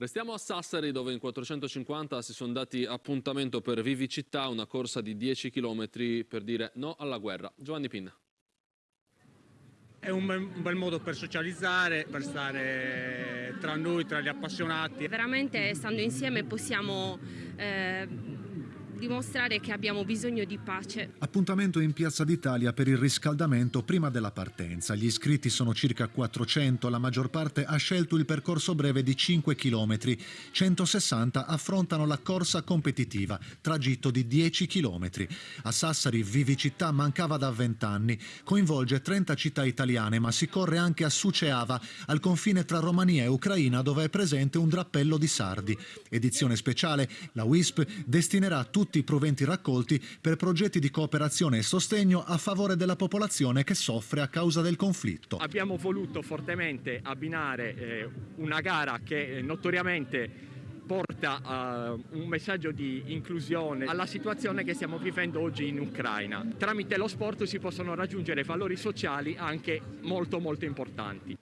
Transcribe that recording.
Restiamo a Sassari dove in 450 si sono dati appuntamento per Vivicità, una corsa di 10 km per dire no alla guerra. Giovanni Pinna. È un bel, un bel modo per socializzare, per stare tra noi, tra gli appassionati. Veramente stando insieme possiamo eh, dimostrare che abbiamo bisogno di pace. Appuntamento in Piazza d'Italia per il riscaldamento prima della partenza. Gli iscritti sono circa 400, la maggior parte ha scelto il percorso breve di 5 km, 160 affrontano la corsa competitiva, tragitto di 10 km. A Sassari Vivicità mancava da 20 anni, coinvolge 30 città italiane ma si corre anche a Suceava, al confine tra Romania e Ucraina dove è presente un drappello di sardi. Edizione speciale, la WISP destinerà tutti tutti i proventi raccolti per progetti di cooperazione e sostegno a favore della popolazione che soffre a causa del conflitto. Abbiamo voluto fortemente abbinare eh, una gara che eh, notoriamente porta uh, un messaggio di inclusione alla situazione che stiamo vivendo oggi in Ucraina. Tramite lo sport si possono raggiungere valori sociali anche molto molto importanti.